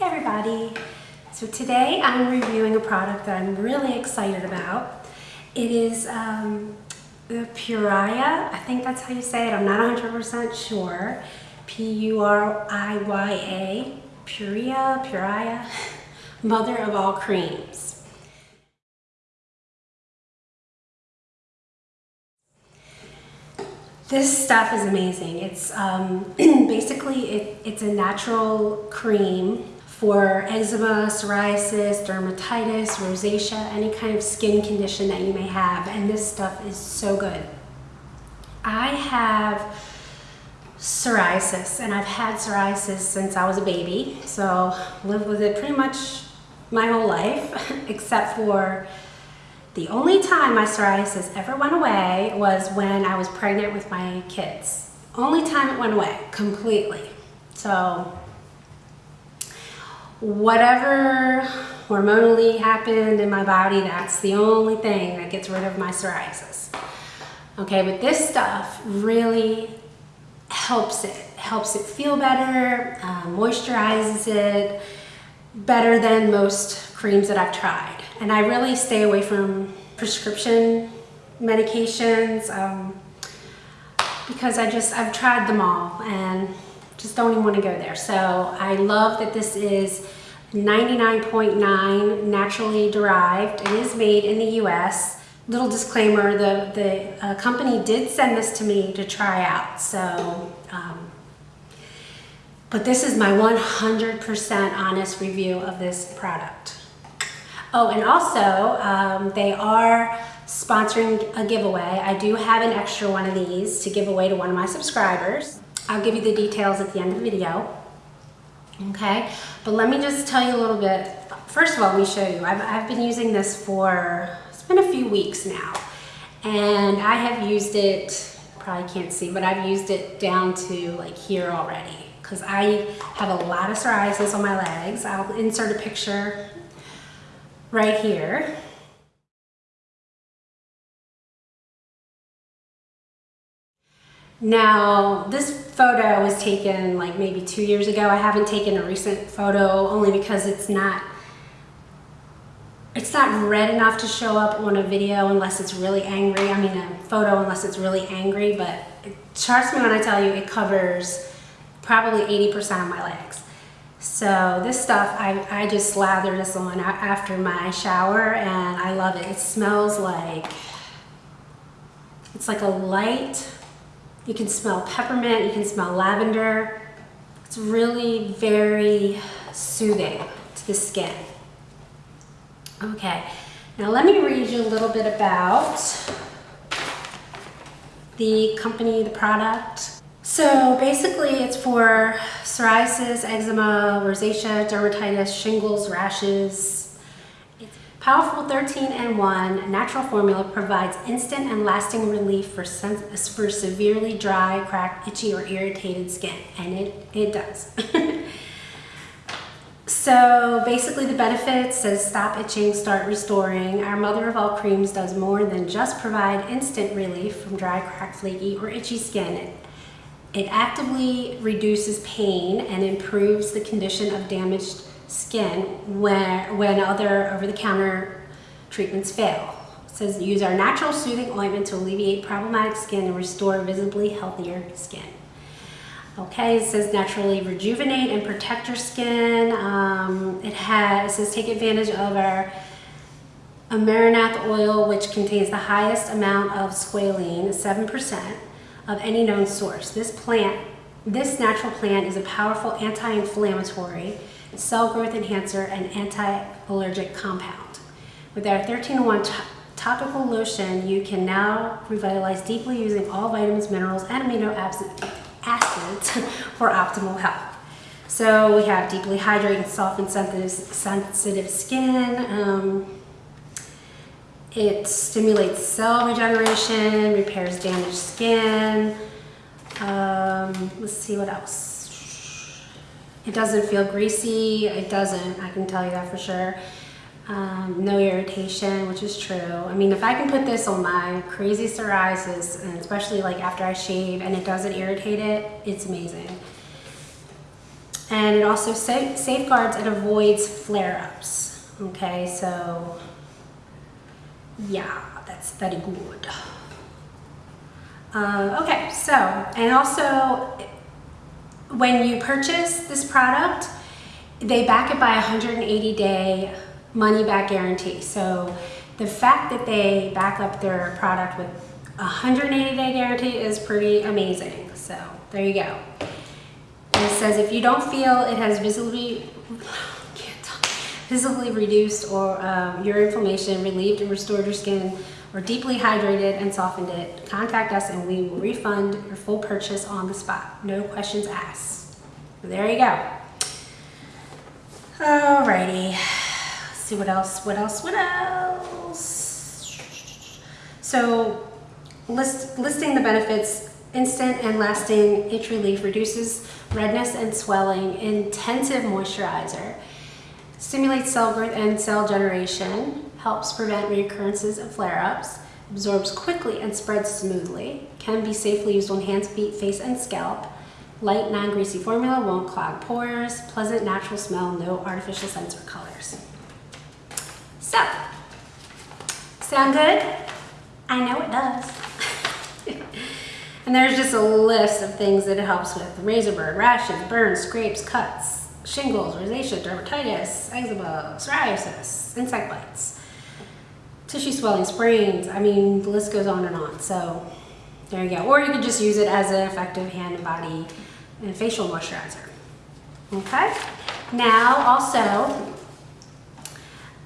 Hey everybody! So today I'm reviewing a product that I'm really excited about. It is um, the Puriya, I think that's how you say it, I'm not 100% sure. P-U-R-I-Y-A, Puria, Puriya, mother of all creams. This stuff is amazing. It's um, basically, it, it's a natural cream for eczema, psoriasis, dermatitis, rosacea, any kind of skin condition that you may have. And this stuff is so good. I have psoriasis and I've had psoriasis since I was a baby. So lived with it pretty much my whole life, except for the only time my psoriasis ever went away was when I was pregnant with my kids. Only time it went away, completely. So whatever hormonally happened in my body, that's the only thing that gets rid of my psoriasis. Okay, but this stuff really helps it, helps it feel better, uh, moisturizes it better than most creams that I've tried. And I really stay away from prescription medications um, because I just, I've tried them all and just don't even want to go there. So I love that this is 99.9 .9 naturally derived. It is made in the US. Little disclaimer, the, the uh, company did send this to me to try out. So, um, but this is my 100% honest review of this product. Oh, and also um, they are sponsoring a giveaway. I do have an extra one of these to give away to one of my subscribers. I'll give you the details at the end of the video. Okay, but let me just tell you a little bit. First of all, let me show you. I've, I've been using this for, it's been a few weeks now. And I have used it, probably can't see, but I've used it down to like here already. Because I have a lot of psoriasis on my legs. I'll insert a picture right here. Now, this photo was taken like maybe two years ago. I haven't taken a recent photo only because it's not it's not red enough to show up on a video unless it's really angry. I mean, a photo unless it's really angry, but trust me when I tell you, it covers probably 80% of my legs. So this stuff, I, I just slather this on after my shower and I love it. It smells like, it's like a light you can smell peppermint, you can smell lavender. It's really very soothing to the skin. Okay, now let me read you a little bit about the company, the product. So basically it's for psoriasis, eczema, rosacea, dermatitis, shingles, rashes, Powerful 13 and 1 natural formula provides instant and lasting relief for, for severely dry, cracked, itchy, or irritated skin. And it, it does. so basically the benefits says stop itching, start restoring. Our mother of all creams does more than just provide instant relief from dry, cracked, flaky, or itchy skin. It, it actively reduces pain and improves the condition of damaged skin when, when other over-the-counter treatments fail. It says use our natural soothing ointment to alleviate problematic skin and restore visibly healthier skin. Okay, it says naturally rejuvenate and protect your skin. Um, it has, it says take advantage of our Amaranath oil, which contains the highest amount of squalene, 7%, of any known source. This plant, this natural plant is a powerful anti-inflammatory cell growth enhancer, and anti-allergic compound. With our 13-1 topical lotion, you can now revitalize deeply using all vitamins, minerals, and amino acids for optimal health. So we have deeply hydrating, soft and sensitive skin. Um, it stimulates cell regeneration, repairs damaged skin. Um, let's see what else. It doesn't feel greasy. It doesn't, I can tell you that for sure. Um, no irritation, which is true. I mean, if I can put this on my crazy psoriasis, and especially like after I shave and it doesn't irritate it, it's amazing. And it also sa- safeguards and avoids flare-ups. Okay, so yeah, that's very good. Uh, okay, so, and also when you purchase this product, they back it by a 180 day money back guarantee. So the fact that they back up their product with a 180 day guarantee is pretty amazing. So there you go. It says if you don't feel it has visibly visibly reduced or um, your inflammation, relieved and restored your skin, or deeply hydrated and softened it, contact us and we will refund your full purchase on the spot. No questions asked. There you go. Alrighty. Let's see what else, what else, what else? So list, listing the benefits, instant and lasting itch relief reduces redness and swelling, intensive moisturizer, stimulates cell growth and cell generation, helps prevent reoccurrences of flare-ups, absorbs quickly and spreads smoothly, can be safely used on hands, feet, face, and scalp, light, non-greasy formula, won't clog pores, pleasant natural smell, no artificial scents or colors. So, sound good? I know it does. and there's just a list of things that it helps with. Razor burn, rashes, burns, scrapes, cuts, shingles, rosacea, dermatitis, eczema, psoriasis, insect bites, tissue swelling, sprains. I mean, the list goes on and on. So there you go. Or you could just use it as an effective hand and body and facial moisturizer. Okay. Now also,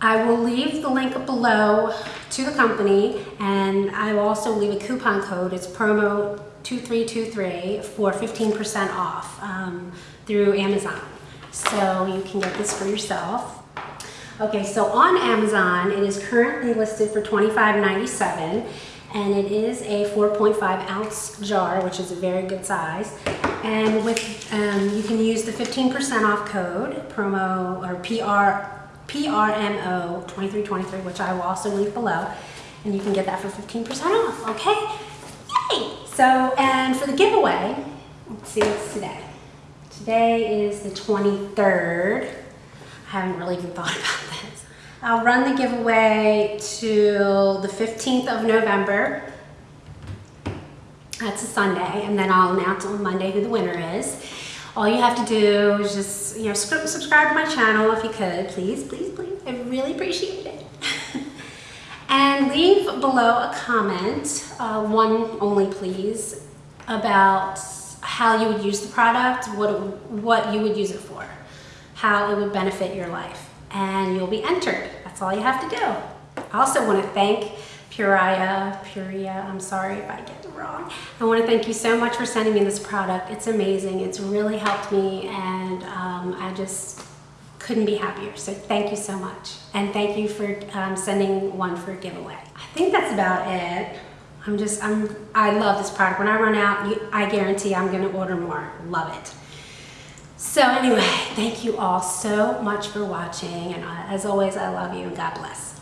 I will leave the link below to the company and I will also leave a coupon code. It's promo 2323 for 15% off um, through Amazon. So you can get this for yourself. Okay, so on Amazon, it is currently listed for $25.97 and it is a 4.5 ounce jar, which is a very good size. And with um, you can use the 15% off code, promo or PR, PRMO 2323, which I will also link below, and you can get that for 15% off, okay? Yay! So, and for the giveaway, let's see what's today. Today is the 23rd. I haven't really even thought about this. I'll run the giveaway till the 15th of November. That's a Sunday, and then I'll announce on Monday who the winner is. All you have to do is just, you know, subscribe to my channel if you could, please, please, please. I really appreciate it. and leave below a comment, uh, one only please, about how you would use the product, what, what you would use it for, how it would benefit your life, and you'll be entered. That's all you have to do. I also want to thank Puriya, Puriya, I'm sorry if I get it wrong. I want to thank you so much for sending me this product. It's amazing. It's really helped me and um, I just couldn't be happier. So thank you so much. And thank you for um, sending one for a giveaway. I think that's about it. I'm just, I'm, I love this product. When I run out, you, I guarantee I'm gonna order more. Love it. So anyway, thank you all so much for watching. And as always, I love you and God bless.